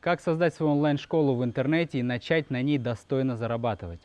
Как создать свою онлайн-школу в интернете и начать на ней достойно зарабатывать?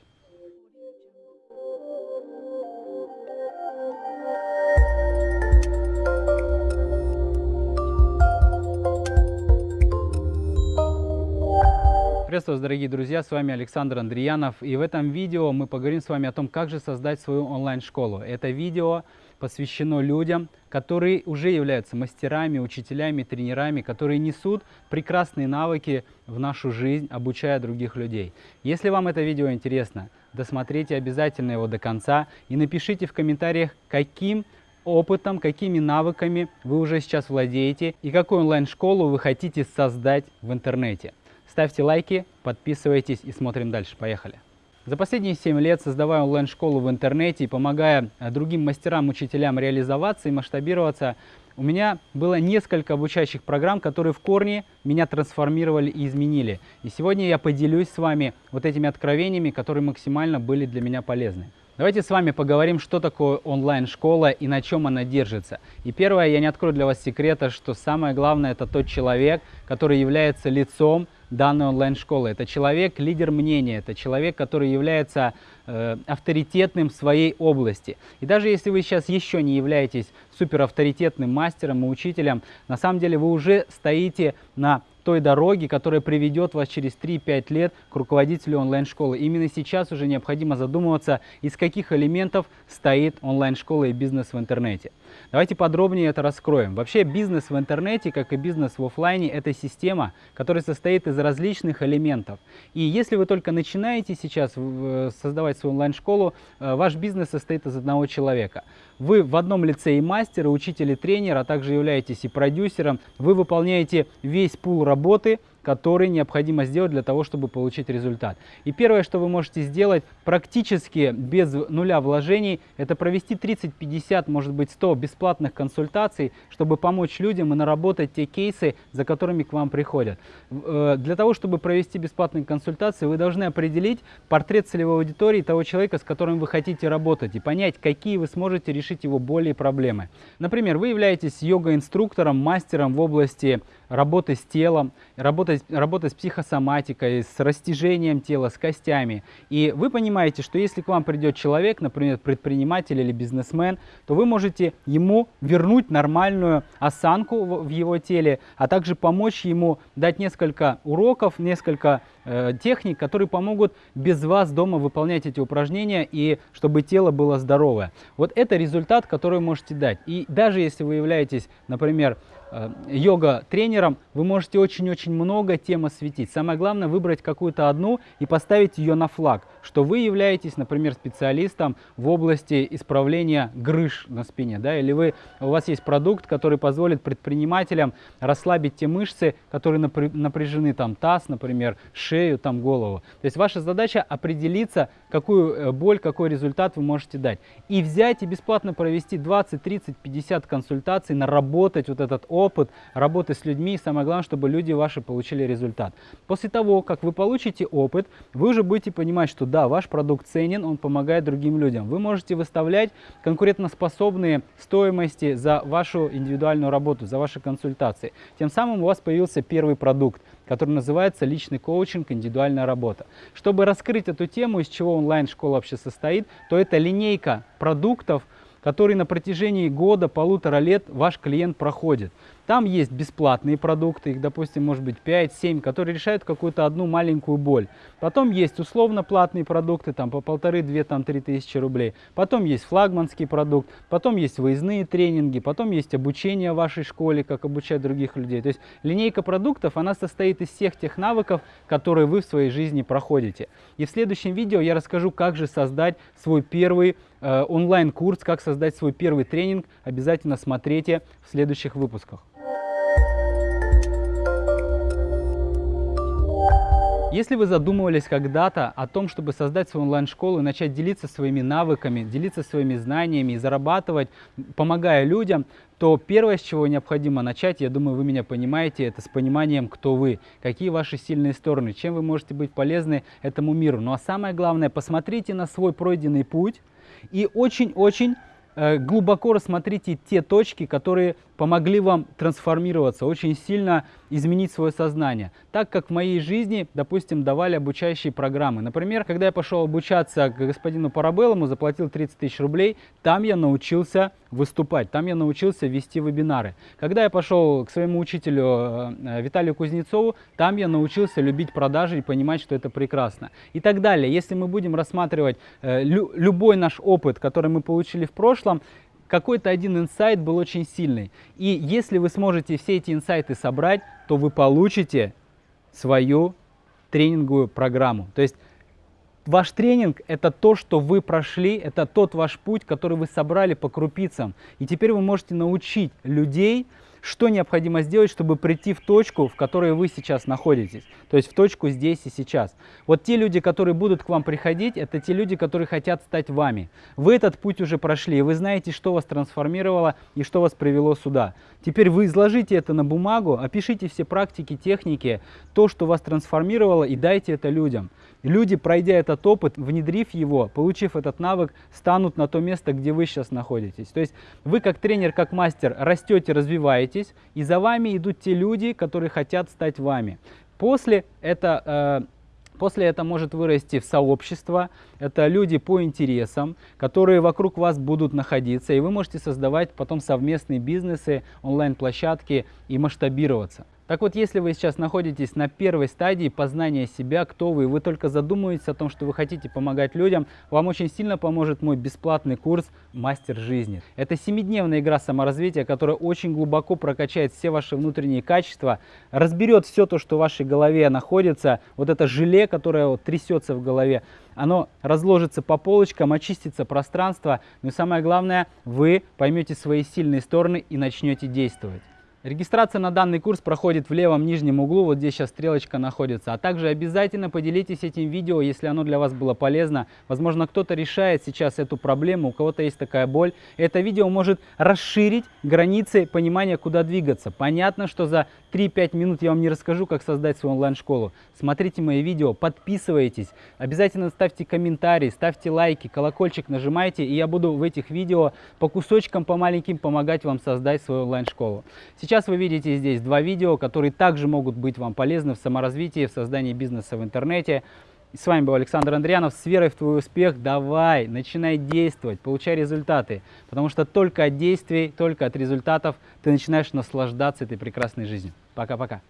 Приветствую вас, дорогие друзья, с вами Александр Андреянов. И в этом видео мы поговорим с вами о том, как же создать свою онлайн-школу. Это видео посвящено людям, которые уже являются мастерами, учителями, тренерами, которые несут прекрасные навыки в нашу жизнь, обучая других людей. Если вам это видео интересно, досмотрите обязательно его до конца и напишите в комментариях, каким опытом, какими навыками вы уже сейчас владеете и какую онлайн-школу вы хотите создать в интернете. Ставьте лайки, подписывайтесь и смотрим дальше. Поехали! За последние 7 лет, создавая онлайн-школу в интернете и помогая э, другим мастерам, учителям реализоваться и масштабироваться, у меня было несколько обучающих программ, которые в корне меня трансформировали и изменили. И сегодня я поделюсь с вами вот этими откровениями, которые максимально были для меня полезны. Давайте с вами поговорим, что такое онлайн-школа и на чем она держится. И первое, я не открою для вас секрета, что самое главное это тот человек, который является лицом данной онлайн-школы. Это человек, лидер мнения, это человек, который является э, авторитетным в своей области. И даже если вы сейчас еще не являетесь суперавторитетным мастером и учителем, на самом деле вы уже стоите на той дороги, которая приведет вас через 3-5 лет к руководителю онлайн-школы. Именно сейчас уже необходимо задумываться, из каких элементов стоит онлайн-школа и бизнес в интернете. Давайте подробнее это раскроем. Вообще бизнес в интернете, как и бизнес в офлайне, это система, которая состоит из различных элементов. И если вы только начинаете сейчас создавать свою онлайн-школу, э, ваш бизнес состоит из одного человека. Вы в одном лице и мастер, и учитель, и тренер, а также являетесь и продюсером. Вы выполняете весь пул работы, который необходимо сделать для того, чтобы получить результат. И первое, что вы можете сделать практически без нуля вложений, это провести 30, 50, может быть 100 бесплатных консультаций, чтобы помочь людям и наработать те кейсы, за которыми к вам приходят. Э, для того, чтобы провести бесплатные консультации, вы должны определить портрет целевой аудитории того человека, с которым вы хотите работать, и понять, какие вы сможете решить его боли и проблемы. Например, вы являетесь йога-инструктором, мастером в области работы с телом, работы, работы с психосоматикой, с растяжением тела, с костями. И вы понимаете, что если к вам придет человек, например, предприниматель или бизнесмен, то вы можете ему вернуть нормальную осанку в его теле, а также помочь ему дать несколько уроков, несколько техник, которые помогут без вас дома выполнять эти упражнения и чтобы тело было здоровое. Вот это результат, который можете дать. И даже если вы являетесь, например, Э, йога-тренером, вы можете очень-очень много тем осветить. Самое главное выбрать какую-то одну и поставить ее на флаг, что вы являетесь, например, специалистом в области исправления грыж на спине, да, или вы, у вас есть продукт, который позволит предпринимателям расслабить те мышцы, которые напряжены, там таз, например, шею, там голову. То есть ваша задача определиться, какую э, боль, какой результат вы можете дать. И взять и бесплатно провести 20, 30, 50 консультаций, наработать вот этот опыт работы с людьми. И самое главное, чтобы люди ваши получили результат. После того, как вы получите опыт, вы уже будете понимать, что да, ваш продукт ценен, он помогает другим людям. Вы можете выставлять конкурентоспособные стоимости за вашу индивидуальную работу, за ваши консультации. Тем самым у вас появился первый продукт который называется «Личный коучинг. Индивидуальная работа». Чтобы раскрыть эту тему, из чего онлайн-школа вообще состоит, то это линейка продуктов, которые на протяжении года, полутора лет ваш клиент проходит. Там есть бесплатные продукты, их, допустим, может быть 5-7, которые решают какую-то одну маленькую боль. Потом есть условно платные продукты, там по полторы, две, там три тысячи рублей. Потом есть флагманский продукт, потом есть выездные тренинги, потом есть обучение в вашей школе, как обучать других людей. То есть линейка продуктов, она состоит из всех тех навыков, которые вы в своей жизни проходите. И в следующем видео я расскажу, как же создать свой первый э, онлайн-курс, как создать свой первый тренинг. Обязательно смотрите в следующих выпусках. Если вы задумывались когда-то о том, чтобы создать свою онлайн-школу и начать делиться своими навыками, делиться своими знаниями и зарабатывать, помогая людям, то первое, с чего необходимо начать, я думаю, вы меня понимаете, это с пониманием, кто вы, какие ваши сильные стороны, чем вы можете быть полезны этому миру. Ну а самое главное, посмотрите на свой пройденный путь и очень-очень э, глубоко рассмотрите те точки, которые помогли вам трансформироваться, очень сильно изменить свое сознание. Так как в моей жизни, допустим, давали обучающие программы. Например, когда я пошел обучаться к господину Парабеллому, заплатил 30 тысяч рублей, там я научился выступать, там я научился вести вебинары. Когда я пошел к своему учителю э, Виталию Кузнецову, там я научился любить продажи и понимать, что это прекрасно. И так далее. Если мы будем рассматривать э, любой наш опыт, который мы получили в прошлом, какой-то один инсайт был очень сильный. И если вы сможете все эти инсайты собрать, то вы получите свою тренинговую программу. То есть ваш тренинг – это то, что вы прошли, это тот ваш путь, который вы собрали по крупицам. И теперь вы можете научить людей, что необходимо сделать, чтобы прийти в точку, в которой вы сейчас находитесь. То есть в точку здесь и сейчас. Вот те люди, которые будут к вам приходить, это те люди, которые хотят стать вами. Вы этот путь уже прошли, вы знаете, что вас трансформировало и что вас привело сюда. Теперь вы изложите это на бумагу, опишите все практики, техники, то, что вас трансформировало, и дайте это людям. Люди, пройдя этот опыт, внедрив его, получив этот навык, станут на то место, где вы сейчас находитесь. То есть вы как тренер, как мастер растете, развиваетесь, и за вами идут те люди, которые хотят стать вами. После это... Э, После это может вырасти в сообщество, это люди по интересам, которые вокруг вас будут находиться, и вы можете создавать потом совместные бизнесы, онлайн-площадки и масштабироваться. Так вот, если вы сейчас находитесь на первой стадии познания себя, кто вы, вы только задумываетесь о том, что вы хотите помогать людям, вам очень сильно поможет мой бесплатный курс «Мастер жизни». Это семидневная игра саморазвития, которая очень глубоко прокачает все ваши внутренние качества, разберет все то, что в вашей голове находится, вот это желе, которое вот трясется в голове, оно разложится по полочкам, очистится пространство, но и самое главное, вы поймете свои сильные стороны и начнете действовать. Регистрация на данный курс проходит в левом нижнем углу, вот здесь сейчас стрелочка находится. А также обязательно поделитесь этим видео, если оно для вас было полезно. Возможно, кто-то решает сейчас эту проблему, у кого-то есть такая боль. Это видео может расширить границы понимания, куда двигаться. Понятно, что за 3-5 минут я вам не расскажу, как создать свою онлайн-школу. Смотрите мои видео, подписывайтесь, обязательно ставьте комментарии, ставьте лайки, колокольчик нажимайте, и я буду в этих видео по кусочкам, по маленьким помогать вам создать свою онлайн-школу. Сейчас Сейчас вы видите здесь два видео, которые также могут быть вам полезны в саморазвитии, в создании бизнеса в интернете. с вами был Александр Андрианов. С верой в твой успех давай, начинай действовать, получай результаты. Потому что только от действий, только от результатов ты начинаешь наслаждаться этой прекрасной жизнью. Пока-пока.